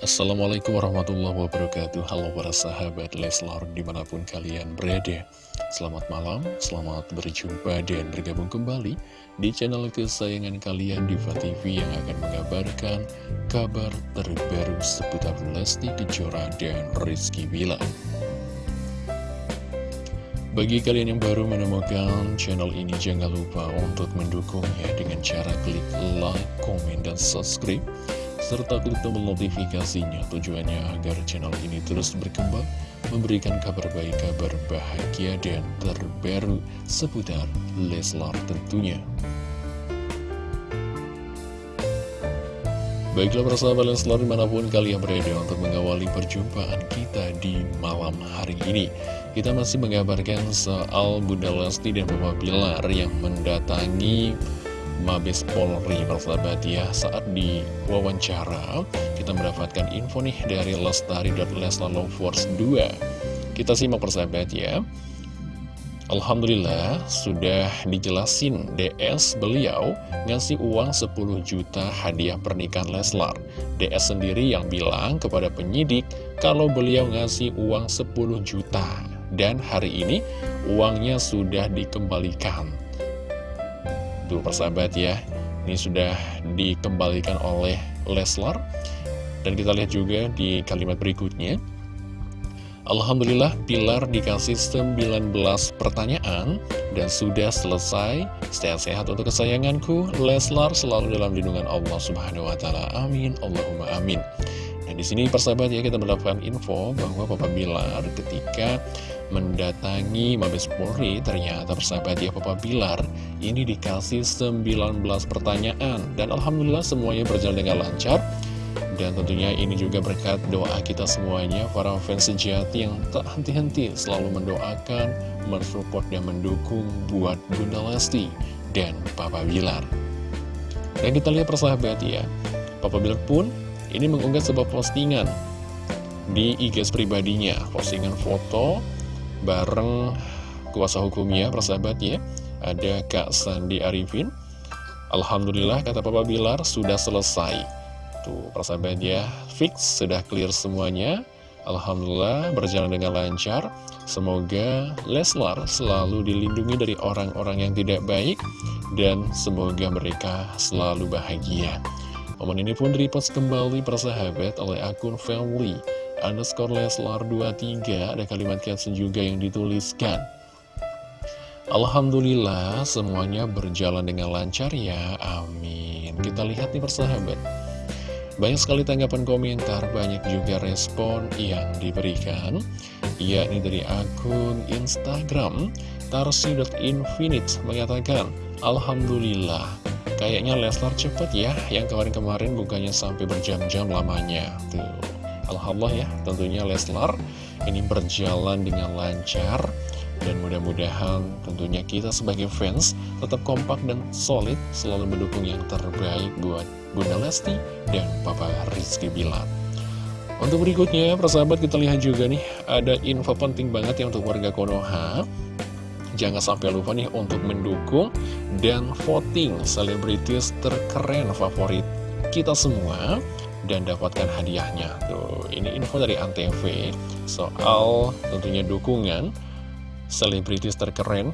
Assalamualaikum warahmatullahi wabarakatuh. Halo para sahabat Leslar di mana pun kalian berada. Selamat malam, selamat berjumpa dan bergabung kembali Di channel kesayangan kalian Diva TV Yang akan mengabarkan kabar terbaru seputar Lesti Kejora dan Rizky Bila bagi kalian yang baru menemukan channel ini, jangan lupa untuk mendukungnya dengan cara klik like, komen, dan subscribe serta klik tombol notifikasinya tujuannya agar channel ini terus berkembang memberikan kabar baik, kabar bahagia dan terbaru seputar Leslar tentunya. Baiklah persahabat Leslar di mana pun kalian berada untuk mengawali perjumpaan kita di malam hari ini Kita masih mengabarkan soal Bunda Lesti dan Mama Bilar yang mendatangi Mabes Polri persahabat ya saat di wawancara kita mendapatkan info nih dari lestari.leslalovers 2 kita simak persahabat ya. Alhamdulillah sudah dijelasin DS beliau ngasih uang 10 juta hadiah pernikahan Leslar. DS sendiri yang bilang kepada penyidik kalau beliau ngasih uang 10 juta dan hari ini uangnya sudah dikembalikan Tuh persahabat ya. Ini sudah dikembalikan oleh Leslar. Dan kita lihat juga di kalimat berikutnya. Alhamdulillah Pilar dikasih 19 pertanyaan Dan sudah selesai. Sehat-sehat untuk kesayanganku Leslar selalu dalam lindungan Allah subhanahu wa ta'ala. Amin. Allahumma amin Nah di sini persahabat ya kita mendapatkan info bahwa Papa Bilar ketika mendatangi Mabes Polri ternyata persahabat ya Papa Bilar ini dikasih 19 pertanyaan. Dan Alhamdulillah semuanya berjalan dengan lancar. Dan tentunya ini juga berkat doa kita semuanya para fans sejati yang tak henti-henti selalu mendoakan mensupport dan mendukung buat Bunda Lesti dan Papa Bilar. Dan kita lihat persahabat ya Papa Bilar pun ini mengunggah sebuah postingan di IG pribadinya postingan foto bareng kuasa hukumnya, persahabat ya. Ada Kak Sandi Arifin. Alhamdulillah, kata Papa Bilar, sudah selesai. Tuh, persahabat ya, fix, sudah clear semuanya. Alhamdulillah, berjalan dengan lancar. Semoga Leslar selalu dilindungi dari orang-orang yang tidak baik. Dan semoga mereka selalu bahagia. Momen ini pun direpost kembali persahabat oleh akun family underscore Leslar 23 ada kalimat caption juga yang dituliskan. Alhamdulillah semuanya berjalan dengan lancar ya amin. Kita lihat nih persahabat banyak sekali tanggapan komentar banyak juga respon yang diberikan yakni dari akun Instagram tarsi.infinite mengatakan Alhamdulillah kayaknya Leslar cepet ya yang kemarin-kemarin bukannya sampai berjam-jam lamanya tuh Alhamdulillah ya tentunya Leslar ini berjalan dengan lancar dan mudah-mudahan tentunya kita sebagai fans tetap kompak dan solid selalu mendukung yang terbaik buat Bunda Lesti dan Papa Rizky Bilar. Untuk berikutnya, persahabat kita lihat juga nih, ada info penting banget ya untuk warga Konoha. Jangan sampai lupa nih untuk mendukung dan voting selebritis terkeren favorit kita semua dan dapatkan hadiahnya. Tuh, ini info dari Antv soal tentunya dukungan selebritis terkeren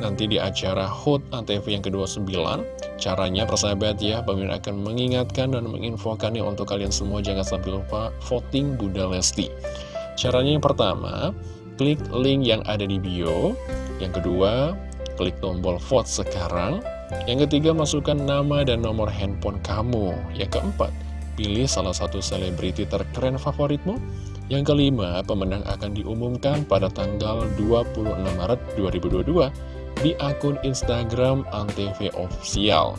nanti di acara HUT Antv yang ke-29 caranya persahabat ya Bang akan mengingatkan dan menginfokannya untuk kalian semua. Jangan sampai lupa voting Bunda Lesti. Caranya yang pertama klik link yang ada di bio yang kedua klik tombol vote sekarang yang ketiga masukkan nama dan nomor handphone kamu yang keempat Pilih salah satu selebriti terkeren favoritmu. Yang kelima, pemenang akan diumumkan pada tanggal 26 Maret 2022 di akun Instagram Antv Official.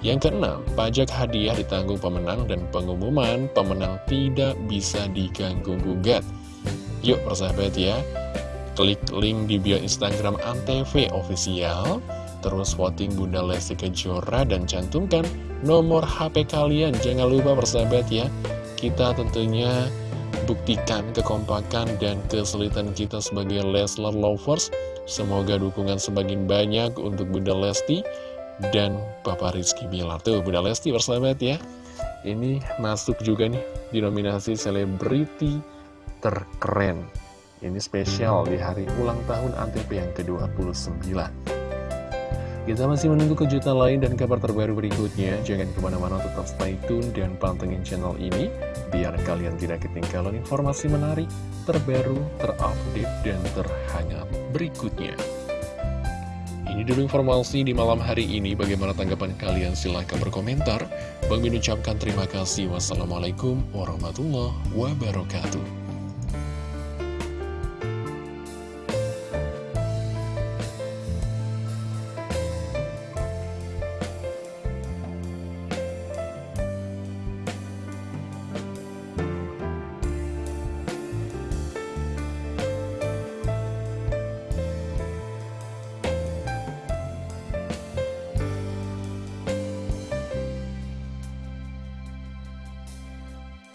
Yang keenam, pajak hadiah ditanggung pemenang dan pengumuman pemenang tidak bisa diganggu-gugat. Yuk persahabat ya, klik link di bio Instagram Antv Official, terus voting Bunda Lesti Kejora dan cantumkan nomor HP kalian. Jangan lupa bersahabat ya. Kita tentunya buktikan kekompakan dan kesulitan kita sebagai Leslar Lovers. Semoga dukungan semakin banyak untuk Bunda Lesti dan Papa Rizky Bilar. Tuh Bunda Lesti bersahabat ya. Ini masuk juga nih di nominasi selebriti terkeren. Ini spesial di hari ulang tahun Antv yang ke-29. Kita masih menunggu kejutan lain dan kabar terbaru berikutnya. Jangan ke mana-mana tetap stay tune dan pantengin channel ini. Biar kalian tidak ketinggalan informasi menarik, terbaru, terupdate, dan terhangat berikutnya. Ini dulu informasi di malam hari ini. Bagaimana tanggapan kalian? Silahkan berkomentar. Bang Min ucapkan terima kasih. Wassalamualaikum warahmatullahi wabarakatuh.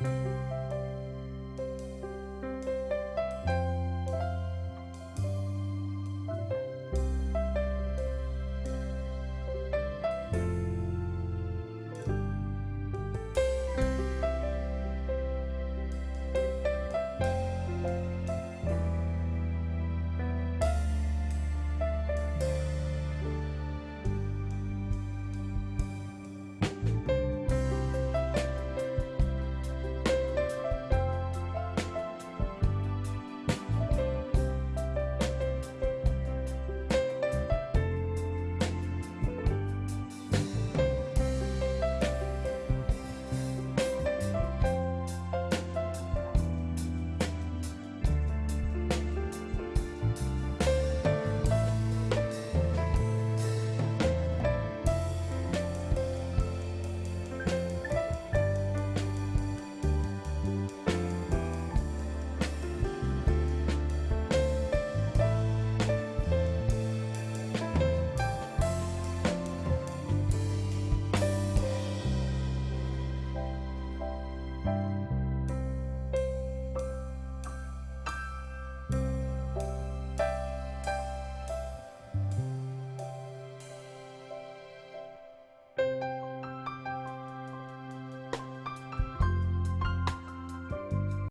you